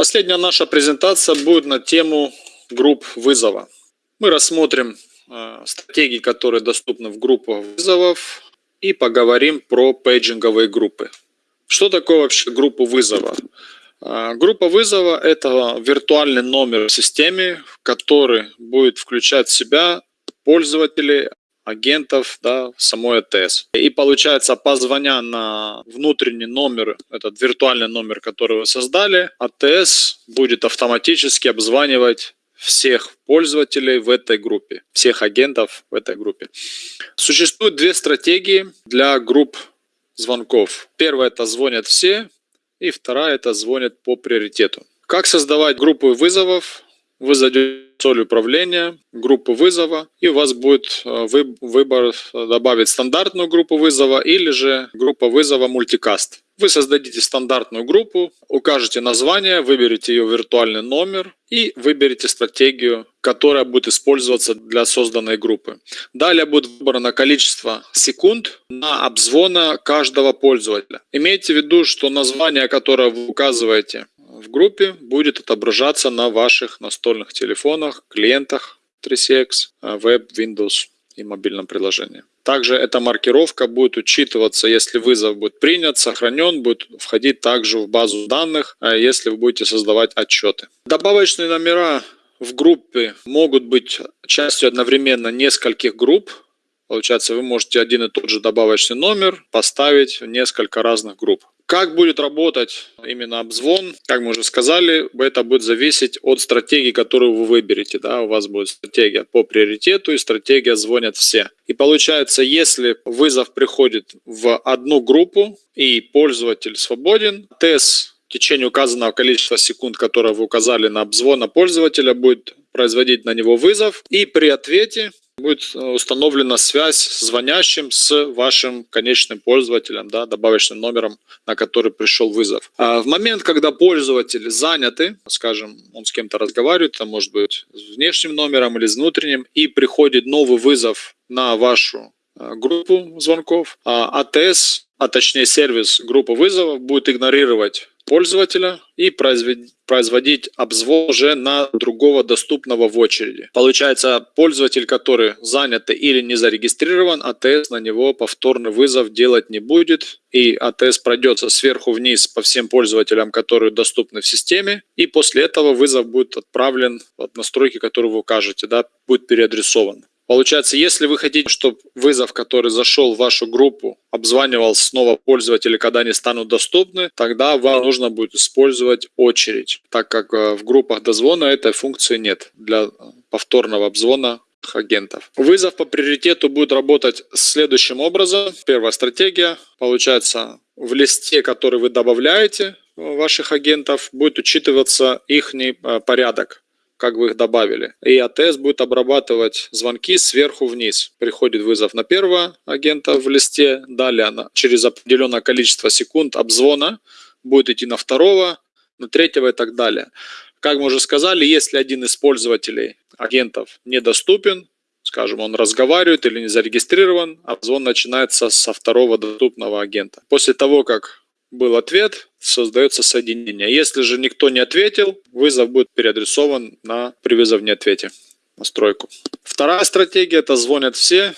Последняя наша презентация будет на тему групп вызова. Мы рассмотрим э, стратегии, которые доступны в группах вызовов и поговорим про пейджинговые группы. Что такое вообще группа вызова? Э, группа вызова – это виртуальный номер в системе, который будет включать в себя пользователей, агентов да, самой АТС. И получается, позвоня на внутренний номер, этот виртуальный номер, который вы создали, АТС будет автоматически обзванивать всех пользователей в этой группе, всех агентов в этой группе. Существует две стратегии для групп звонков. Первая это звонят все, и вторая это звонят по приоритету. Как создавать группы вызовов? Вы зайдете соль управления, группу вызова, и у вас будет э, выбор добавить стандартную группу вызова или же группа вызова мультикаст. Вы создадите стандартную группу, укажете название, выберете ее виртуальный номер и выберете стратегию, которая будет использоваться для созданной группы. Далее будет выбрано количество секунд на обзвона каждого пользователя. Имейте в виду, что название, которое вы указываете в группе будет отображаться на ваших настольных телефонах, клиентах 3CX, веб, Windows и мобильном приложении. Также эта маркировка будет учитываться, если вызов будет принят, сохранен, будет входить также в базу данных, а если вы будете создавать отчеты. Добавочные номера в группе могут быть частью одновременно нескольких групп. Получается, вы можете один и тот же добавочный номер поставить в несколько разных групп. Как будет работать именно обзвон, как мы уже сказали, это будет зависеть от стратегии, которую вы выберете. Да? У вас будет стратегия по приоритету и стратегия звонят все. И получается, если вызов приходит в одну группу и пользователь свободен, ТЭС в течение указанного количества секунд, которое вы указали на обзвона пользователя, будет производить на него вызов. И при ответе будет э, установлена связь с звонящим с вашим конечным пользователем, да, добавочным номером, на который пришел вызов. А в момент, когда пользователь заняты, скажем, он с кем-то разговаривает, это может быть с внешним номером или с внутренним, и приходит новый вызов на вашу э, группу звонков, а АТС, а точнее сервис группы вызовов будет игнорировать пользователя и производить обзвон уже на другого доступного в очереди. Получается, пользователь, который занят или не зарегистрирован, АТС на него повторный вызов делать не будет, и АТС пройдется сверху вниз по всем пользователям, которые доступны в системе, и после этого вызов будет отправлен в настройки, которые вы укажете, да, будет переадресован. Получается, если вы хотите, чтобы вызов, который зашел в вашу группу, обзванивал снова пользователей, когда они станут доступны, тогда вам нужно будет использовать очередь, так как э, в группах дозвона этой функции нет для повторного обзвона агентов. Вызов по приоритету будет работать следующим образом. Первая стратегия. Получается, в листе, который вы добавляете ваших агентов, будет учитываться их э, порядок как вы их добавили. И АТС будет обрабатывать звонки сверху вниз. Приходит вызов на первого агента в листе, далее она через определенное количество секунд обзвона будет идти на второго, на третьего и так далее. Как мы уже сказали, если один из пользователей агентов недоступен, скажем, он разговаривает или не зарегистрирован, обзвон начинается со второго доступного агента. После того, как был ответ, создается соединение. Если же никто не ответил, вызов будет переадресован на при вызове ответе настройку. Вторая стратегия это звонят все.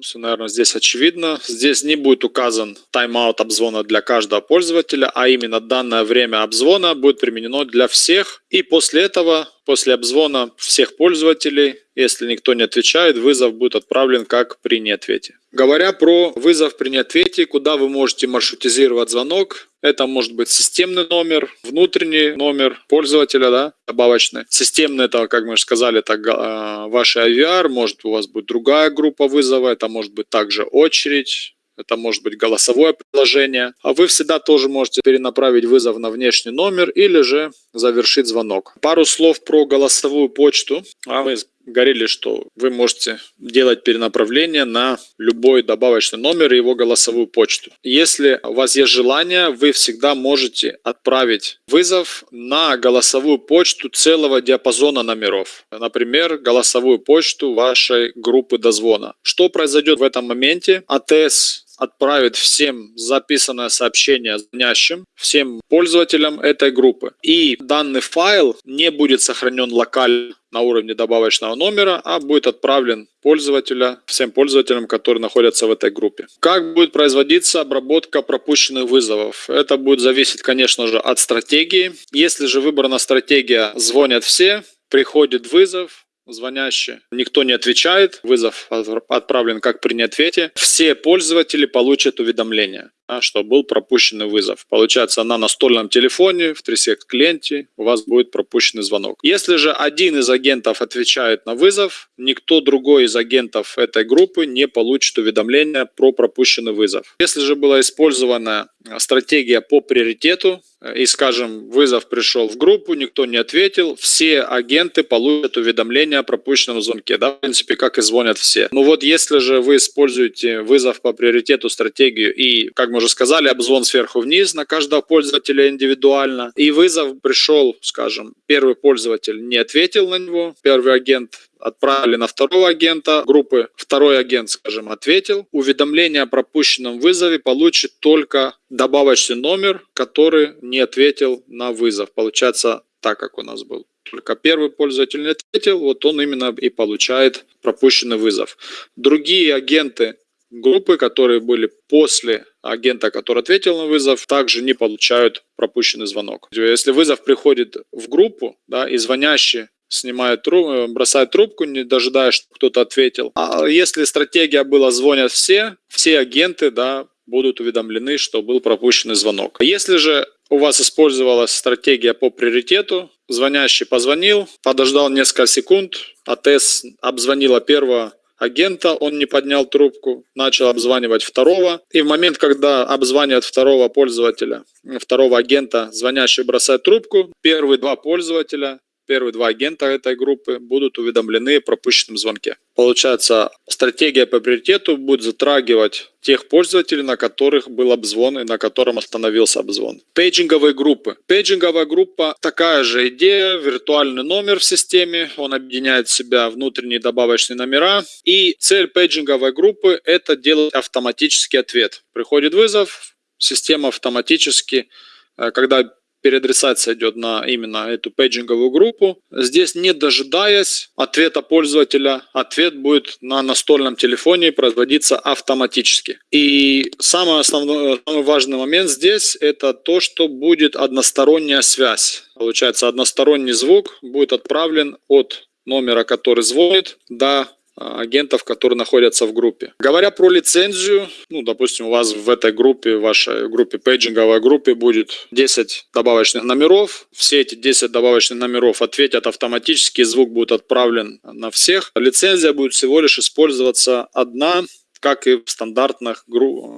Все, наверное, здесь очевидно. Здесь не будет указан тайм-аут обзвона для каждого пользователя, а именно данное время обзвона будет применено для всех. И после этого, после обзвона всех пользователей, если никто не отвечает, вызов будет отправлен как при неответе. Говоря про вызов при неответе, куда вы можете маршрутизировать звонок, это может быть системный номер, внутренний номер пользователя, да, добавочный. Системный, это, как мы уже сказали, это э, ваш IVR, может у вас будет другая группа вызова, это может быть также очередь, это может быть голосовое приложение. А вы всегда тоже можете перенаправить вызов на внешний номер или же завершить звонок. Пару слов про голосовую почту. А мы говорили, что вы можете делать перенаправление на любой добавочный номер и его голосовую почту. Если у вас есть желание, вы всегда можете отправить вызов на голосовую почту целого диапазона номеров. Например, голосовую почту вашей группы дозвона. Что произойдет в этом моменте? АТС отправит всем записанное сообщение звонящим, всем пользователям этой группы. И данный файл не будет сохранен локально на уровне добавочного номера, а будет отправлен пользователя, всем пользователям, которые находятся в этой группе. Как будет производиться обработка пропущенных вызовов? Это будет зависеть, конечно же, от стратегии. Если же выбрана стратегия «звонят все», приходит вызов, звонящий, никто не отвечает, вызов отправлен как при неответе, все пользователи получат уведомление, что был пропущенный вызов. Получается, на настольном телефоне в Трисект клиенте у вас будет пропущенный звонок. Если же один из агентов отвечает на вызов, никто другой из агентов этой группы не получит уведомления про пропущенный вызов. Если же была использована стратегия по приоритету, и, скажем, вызов пришел в группу, никто не ответил, все агенты получат уведомление о пропущенном звонке, да, в принципе, как и звонят все. Но вот если же вы используете вызов по приоритету стратегию и, как мы уже сказали, обзвон сверху вниз на каждого пользователя индивидуально, и вызов пришел, скажем, первый пользователь не ответил на него, первый агент отправили на второго агента группы. Второй агент, скажем, ответил. Уведомление о пропущенном вызове получит только добавочный номер, который не ответил на вызов. Получается так, как у нас был. Только первый пользователь не ответил, вот он именно и получает пропущенный вызов. Другие агенты группы, которые были после агента, который ответил на вызов, также не получают пропущенный звонок. Если вызов приходит в группу, да, и звонящий снимает трубку, бросает трубку, не дожидаясь, чтобы кто-то ответил. А если стратегия была звонят все, все агенты, да, будут уведомлены, что был пропущенный звонок. Если же у вас использовалась стратегия по приоритету, звонящий позвонил, подождал несколько секунд, АТС обзвонила первого агента, он не поднял трубку, начал обзванивать второго. И в момент, когда обзванивает второго пользователя, второго агента, звонящий бросает трубку, первые два пользователя первые два агента этой группы будут уведомлены о пропущенном звонке. Получается, стратегия по приоритету будет затрагивать тех пользователей, на которых был обзвон и на котором остановился обзвон. Пейджинговые группы. Пейджинговая группа такая же идея, виртуальный номер в системе, он объединяет в себя внутренние добавочные номера. И цель пейджинговой группы это делать автоматический ответ. Приходит вызов, система автоматически, э, когда переадресация идет на именно эту пейджинговую группу. Здесь, не дожидаясь ответа пользователя, ответ будет на настольном телефоне производиться автоматически. И самый основной, самый важный момент здесь это то, что будет односторонняя связь. Получается, односторонний звук будет отправлен от номера, который звонит, до агентов, которые находятся в группе. Говоря про лицензию, ну, допустим, у вас в этой группе, в вашей группе, пейджинговой группе будет 10 добавочных номеров. Все эти 10 добавочных номеров ответят автоматически, звук будет отправлен на всех. Лицензия будет всего лишь использоваться одна, как и в стандартных,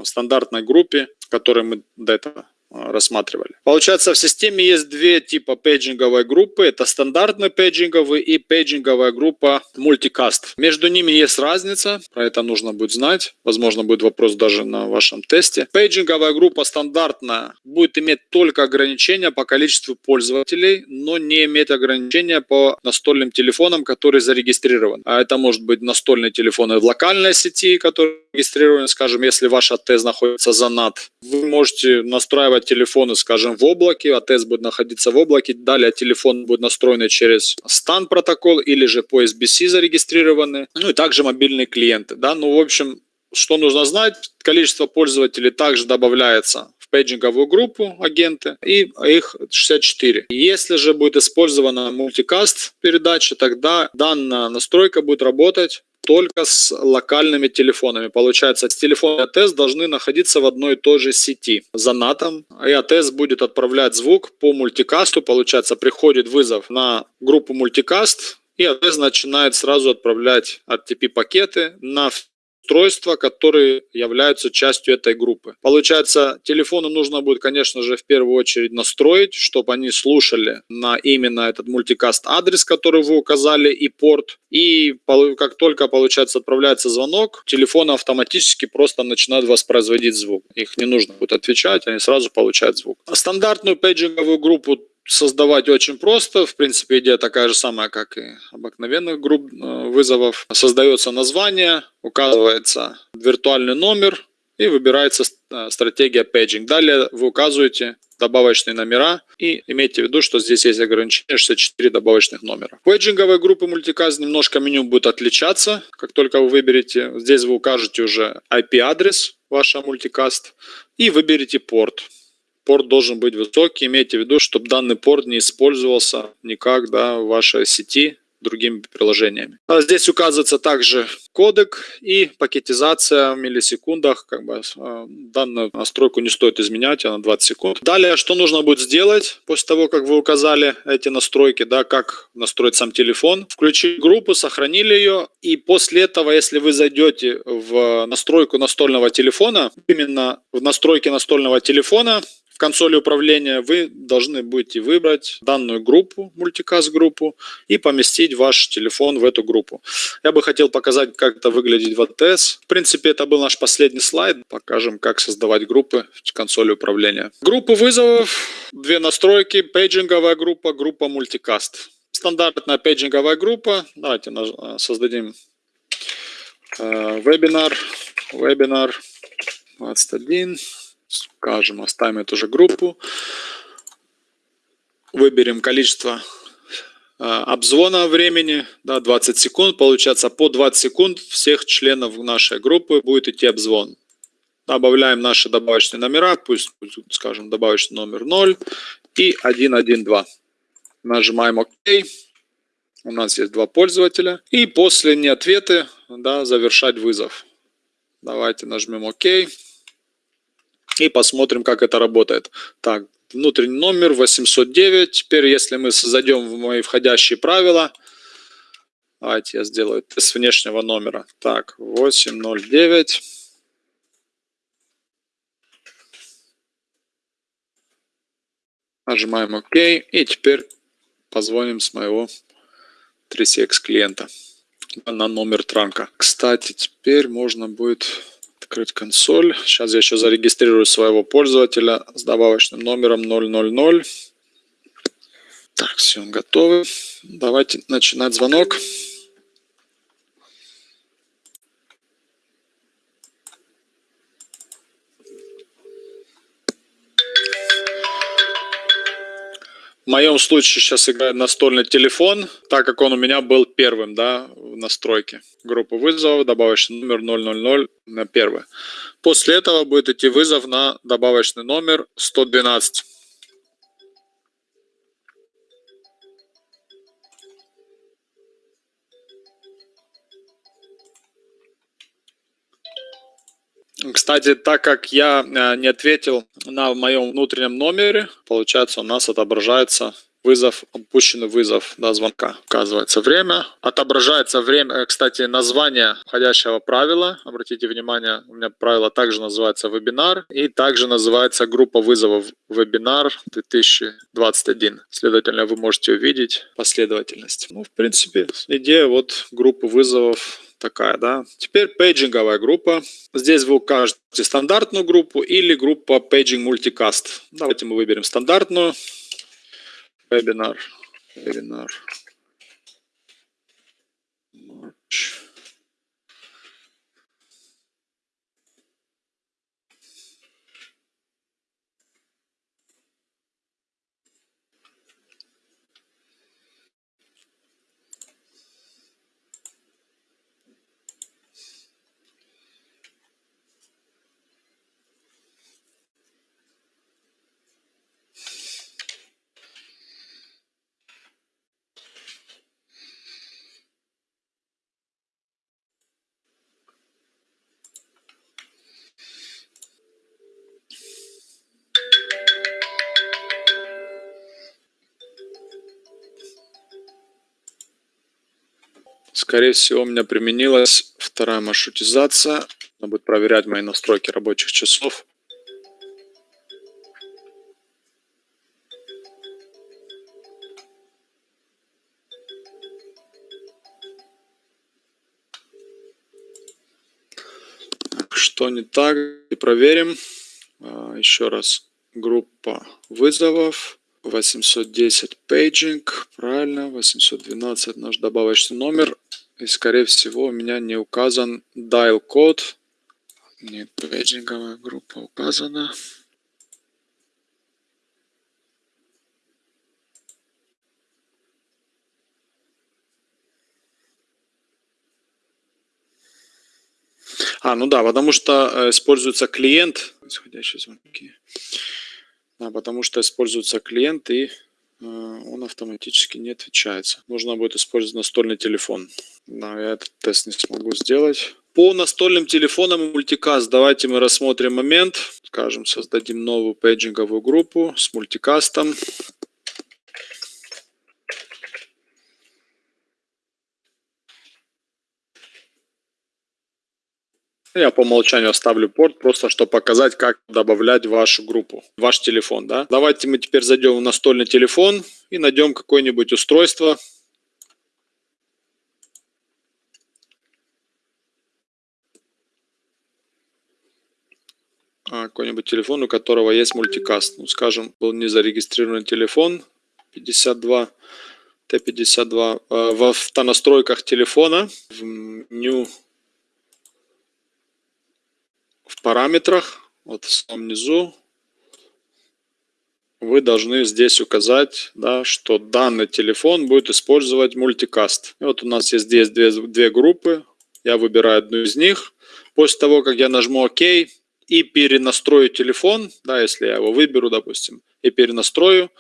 стандартной группе, которой мы до этого а, рассматривали. Получается, в системе есть две типа пейджинговой группы. Это стандартный пейджинговый и пейджинговая группа мультикаст. Между ними есть разница, про это нужно будет знать. Возможно, будет вопрос даже на вашем тесте. Пейджинговая группа стандартная будет иметь только ограничения по количеству пользователей, но не иметь ограничения по настольным телефонам, которые зарегистрированы. А это может быть настольные телефоны в локальной сети, которые регистрированы, скажем, если ваш АТС находится за NAT. Вы можете настраивать телефоны, скажем, в облаке, АТС будет находиться в облаке, далее телефон будет настроен через STAN протокол или же по SBC зарегистрированы, ну и также мобильные клиенты, да, ну в общем, что нужно знать, количество пользователей также добавляется в пейджинговую группу агенты, и их 64. Если же будет использована мультикаст передача, тогда данная настройка будет работать только с локальными телефонами. Получается, телефон и АТС должны находиться в одной и той же сети за натом. И АТС будет отправлять звук по мультикасту. Получается, приходит вызов на группу мультикаст, и АТС начинает сразу отправлять RTP-пакеты на устройства, которые являются частью этой группы. Получается, телефону нужно будет, конечно же, в первую очередь настроить, чтобы они слушали на именно этот мультикаст адрес, который вы указали, и порт. И как только, получается, отправляется звонок, телефон автоматически просто начинает воспроизводить звук. Их не нужно будет отвечать, они сразу получают звук. Стандартную пейджинговую группу создавать очень просто. В принципе, идея такая же самая, как и обыкновенных групп э, вызовов. Создается название, указывается виртуальный номер и выбирается э, стратегия paging. Далее вы указываете добавочные номера и имейте в виду, что здесь есть ограничение 64 добавочных номера. Пейджинговые группы multicast немножко меню будет отличаться. Как только вы выберете, здесь вы укажете уже IP-адрес вашего multicast и выберете порт порт должен быть высокий. Имейте в виду, чтобы данный порт не использовался никак да, в вашей сети другими приложениями. А здесь указывается также кодек и пакетизация в миллисекундах. Как бы, э, данную настройку не стоит изменять, она 20 секунд. Далее, что нужно будет сделать после того, как вы указали эти настройки, да, как настроить сам телефон. Включить группу, сохранили ее, и после этого, если вы зайдете в настройку настольного телефона, именно в настройки настольного телефона, в консоли управления вы должны будете выбрать данную группу, мультикаст группу, и поместить ваш телефон в эту группу. Я бы хотел показать, как это выглядит в ATS. В принципе, это был наш последний слайд. Покажем, как создавать группы в консоли управления. Группы вызовов, две настройки, пейджинговая группа, группа мультикаст. Стандартная пейджинговая группа. Давайте создадим э, вебинар, вебинар 21 скажем, оставим эту же группу, выберем количество э, обзвона времени, да, 20 секунд, получается по 20 секунд всех членов нашей группы будет идти обзвон. Добавляем наши добавочные номера, пусть, скажем, добавочный номер 0 и 112. Нажимаем ОК. У нас есть два пользователя. И после неответы да, завершать вызов. Давайте нажмем ОК и посмотрим, как это работает. Так, внутренний номер 809. Теперь, если мы зайдем в мои входящие правила, давайте я сделаю тест внешнего номера. Так, 809. Нажимаем ОК. И теперь позвоним с моего 3CX клиента на номер транка. Кстати, теперь можно будет Открыть консоль. Сейчас я еще зарегистрирую своего пользователя с добавочным номером 000. Так, все, готовы. Давайте начинать звонок. В моем случае сейчас играет настольный телефон, так как он у меня был первым да, в настройке. Группа вызовов, добавочный номер 000 на первый. После этого будет идти вызов на добавочный номер 112. Кстати, так как я э, не ответил на моем внутреннем номере, получается у нас отображается вызов, опущенный вызов до звонка. Указывается время. Отображается время, э, кстати, название входящего правила. Обратите внимание, у меня правило также называется вебинар. И также называется группа вызовов вебинар 2021. Следовательно, вы можете увидеть последовательность. Ну, в принципе, идея вот группы вызовов такая, да. Теперь пейджинговая группа. Здесь вы укажете стандартную группу или группа Paging Multicast. Давайте мы выберем стандартную. Вебинар. Вебинар. March. Скорее всего, у меня применилась вторая маршрутизация. Надо будет проверять мои настройки рабочих часов. Что не так? И проверим. А, еще раз. Группа вызовов. 810 paging. Правильно. 812 наш добавочный номер. И скорее всего у меня не указан dial код. Нет, пейджинговая группа указана. А, ну да, потому что э, используется клиент, исходящие звонки. Да, потому что используется клиент и он автоматически не отвечается. Нужно будет использовать настольный телефон. Да, я этот тест не смогу сделать. По настольным телефонам и мультикаст давайте мы рассмотрим момент. Скажем, создадим новую пейджинговую группу с мультикастом. Я по умолчанию оставлю порт, просто чтобы показать, как добавлять вашу группу, ваш телефон. Да? Давайте мы теперь зайдем в настольный телефон и найдем какое-нибудь устройство. А, какой-нибудь телефон, у которого есть мультикаст. Ну, скажем, был не зарегистрирован телефон 52 Т52 а, в автонастройках телефона в меню в параметрах, вот в самом низу, вы должны здесь указать, да, что данный телефон будет использовать мультикаст. И вот у нас есть здесь две, две группы. Я выбираю одну из них. После того, как я нажму ОК и перенастрою телефон, да, если я его выберу, допустим, и перенастрою,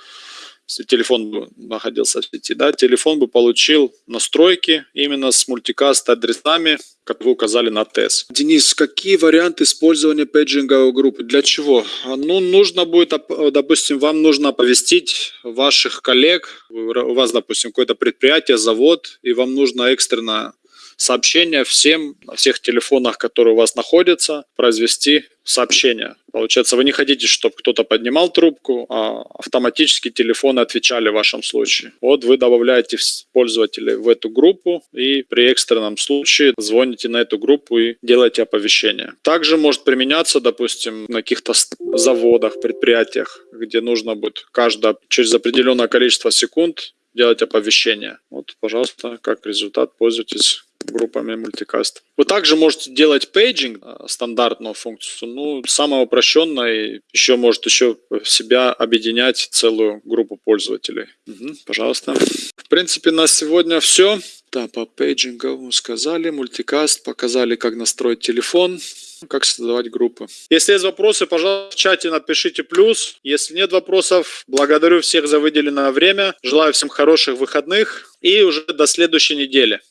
если телефон бы находился в сети, да, телефон бы получил настройки именно с мультикаст адресами, как вы указали на тест. Денис, какие варианты использования пейджинговой группы? Для чего? Ну, нужно будет, допустим, вам нужно оповестить ваших коллег, у вас, допустим, какое-то предприятие, завод, и вам нужно экстренно сообщение всем на всех телефонах, которые у вас находятся, произвести сообщение. Получается, вы не хотите, чтобы кто-то поднимал трубку, а автоматически телефоны отвечали в вашем случае. Вот вы добавляете пользователей в эту группу и при экстренном случае звоните на эту группу и делаете оповещение. Также может применяться, допустим, на каких-то заводах, предприятиях, где нужно будет каждое через определенное количество секунд делать оповещение. Вот, пожалуйста, как результат пользуйтесь группами multicast. Вы также можете делать paging, а, стандартную функцию, ну, самое упрощенное, еще может еще в себя объединять целую группу пользователей. Угу, пожалуйста. В принципе, на сегодня все. Да, по пейджингу сказали, мультикаст, показали, как настроить телефон, как создавать группы. Если есть вопросы, пожалуйста, в чате напишите плюс. Если нет вопросов, благодарю всех за выделенное время. Желаю всем хороших выходных и уже до следующей недели.